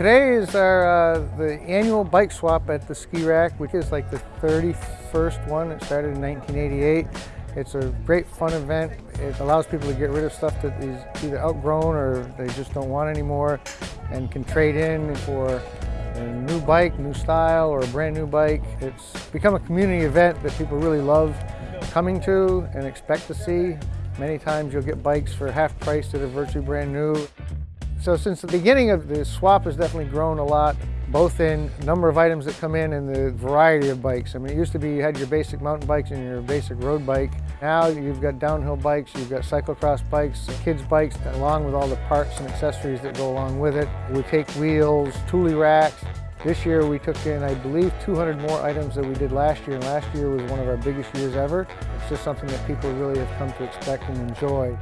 Today is our uh, the annual bike swap at the ski rack, which is like the 31st one. It started in 1988. It's a great fun event. It allows people to get rid of stuff that is either outgrown or they just don't want anymore and can trade in for a new bike, new style, or a brand new bike. It's become a community event that people really love coming to and expect to see. Many times you'll get bikes for half price that are virtually brand new. So since the beginning of the swap has definitely grown a lot, both in number of items that come in and the variety of bikes. I mean, it used to be you had your basic mountain bikes and your basic road bike. Now you've got downhill bikes, you've got cyclocross bikes, kids bikes, along with all the parts and accessories that go along with it. We take wheels, Thule racks. This year we took in, I believe, 200 more items than we did last year, and last year was one of our biggest years ever. It's just something that people really have come to expect and enjoy.